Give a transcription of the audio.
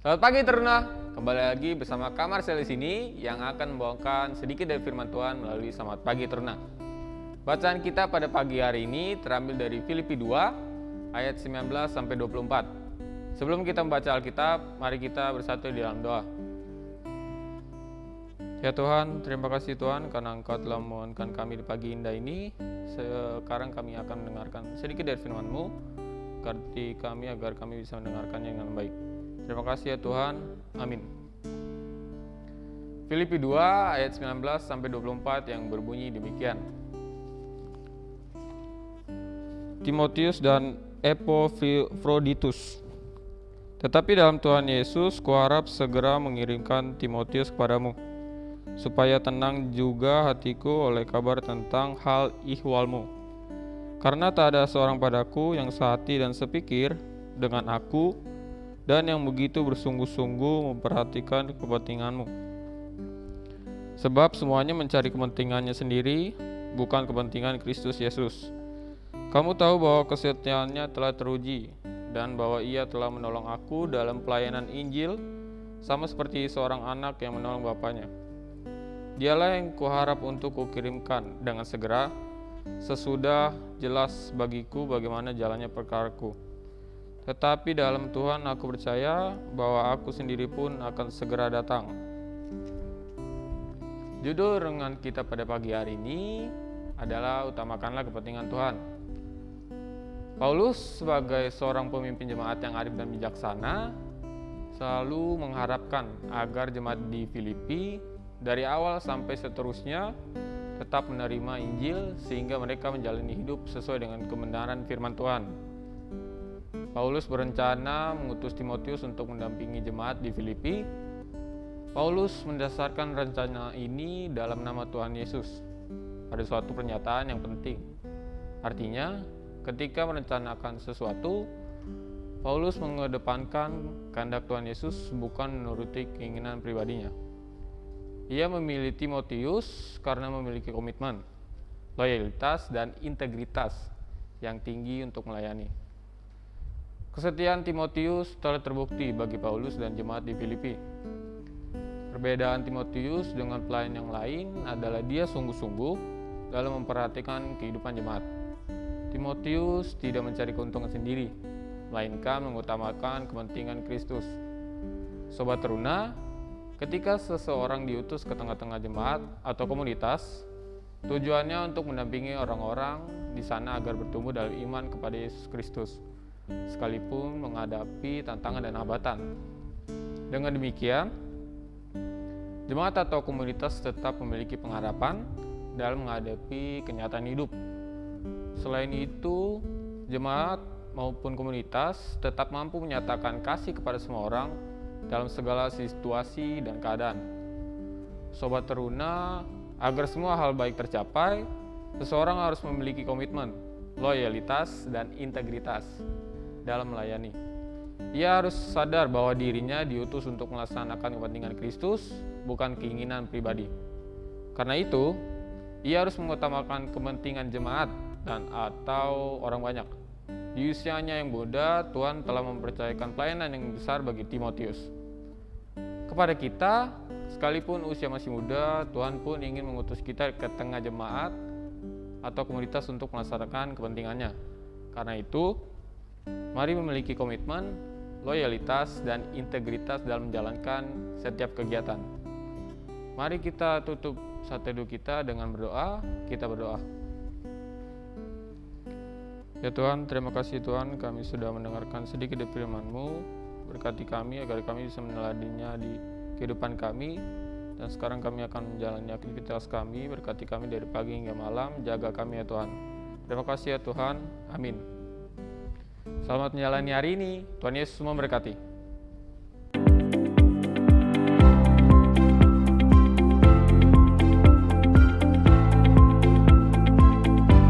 Selamat pagi Teruna, kembali lagi bersama Kamar Sel di sini yang akan membawakan sedikit dari firman Tuhan melalui Selamat Pagi Teruna. Bacaan kita pada pagi hari ini terambil dari Filipi 2 ayat 19 sampai 24. Sebelum kita membaca Alkitab, mari kita bersatu di dalam doa. Ya Tuhan, terima kasih Tuhan karena Engkau telah memohonkan kami di pagi indah ini. Sekarang kami akan mendengarkan sedikit dari firman-Mu. Kami agar kami bisa mendengarkannya dengan baik. Terima kasih ya Tuhan. Amin. Filipi 2 ayat 19 sampai 24 yang berbunyi demikian. Timotius dan Epaphroditus. Tetapi dalam Tuhan Yesus, kuharap segera mengirimkan Timotius kepadamu, supaya tenang juga hatiku oleh kabar tentang hal ihwalmu. Karena tak ada seorang padaku yang sehati dan sepikir dengan aku, dan yang begitu bersungguh-sungguh memperhatikan kepentinganmu. Sebab semuanya mencari kepentingannya sendiri, bukan kepentingan Kristus Yesus. Kamu tahu bahwa kesetiaannya telah teruji dan bahwa ia telah menolong aku dalam pelayanan Injil sama seperti seorang anak yang menolong bapaknya. Dialah yang kuharap untuk kukirimkan dengan segera sesudah jelas bagiku bagaimana jalannya perkaraku. Tetapi dalam Tuhan aku percaya bahwa aku sendiri pun akan segera datang. Judul renungan kita pada pagi hari ini adalah utamakanlah kepentingan Tuhan. Paulus sebagai seorang pemimpin jemaat yang arif dan bijaksana selalu mengharapkan agar jemaat di Filipi dari awal sampai seterusnya tetap menerima Injil sehingga mereka menjalani hidup sesuai dengan kebenaran firman Tuhan. Paulus berencana mengutus Timotius untuk mendampingi jemaat di Filipi. Paulus mendasarkan rencana ini dalam nama Tuhan Yesus pada suatu pernyataan yang penting. Artinya, ketika merencanakan sesuatu, Paulus mengedepankan kehendak Tuhan Yesus bukan menuruti keinginan pribadinya. Ia memilih Timotius karena memiliki komitmen, loyalitas, dan integritas yang tinggi untuk melayani. Kesetiaan Timotius telah terbukti bagi Paulus dan jemaat di Filipi. Perbedaan Timotius dengan pelayan yang lain adalah dia sungguh-sungguh dalam memperhatikan kehidupan jemaat. Timotius tidak mencari keuntungan sendiri, melainkan mengutamakan kepentingan Kristus. Sobat teruna, ketika seseorang diutus ke tengah-tengah jemaat atau komunitas, tujuannya untuk mendampingi orang-orang di sana agar bertumbuh dalam iman kepada Yesus Kristus, sekalipun menghadapi tantangan dan hambatan. Dengan demikian, jemaat atau komunitas tetap memiliki pengharapan dalam menghadapi kenyataan hidup Selain itu, jemaat maupun komunitas tetap mampu menyatakan kasih kepada semua orang dalam segala situasi dan keadaan. Sobat teruna, agar semua hal baik tercapai, seseorang harus memiliki komitmen, loyalitas, dan integritas dalam melayani. Ia harus sadar bahwa dirinya diutus untuk melaksanakan kepentingan Kristus, bukan keinginan pribadi. Karena itu, ia harus mengutamakan kepentingan jemaat dan atau orang banyak. Di usianya yang muda, Tuhan telah mempercayakan pelayanan yang besar bagi Timotius. Kepada kita, sekalipun usia masih muda, Tuhan pun ingin mengutus kita ke tengah jemaat atau komunitas untuk melaksanakan kepentingannya. Karena itu, mari memiliki komitmen, loyalitas, dan integritas dalam menjalankan setiap kegiatan. Mari kita tutup saat teduh kita dengan berdoa. Kita berdoa. Ya Tuhan, terima kasih Tuhan kami sudah mendengarkan sedikit dari firman-Mu. Berkati kami agar kami bisa meneladinya di kehidupan kami. Dan sekarang kami akan menjalani aktivitas kami. Berkati kami dari pagi hingga malam. Jaga kami ya Tuhan. Terima kasih ya Tuhan. Amin. Selamat menjalani hari ini. Tuhan Yesus memberkati.